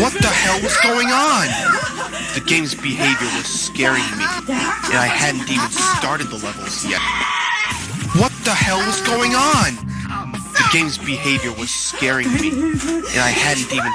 What the hell was going on? The game's behavior was scaring me, and I hadn't even started the levels yet. What the hell was going on? The game's behavior was scaring me, and I hadn't even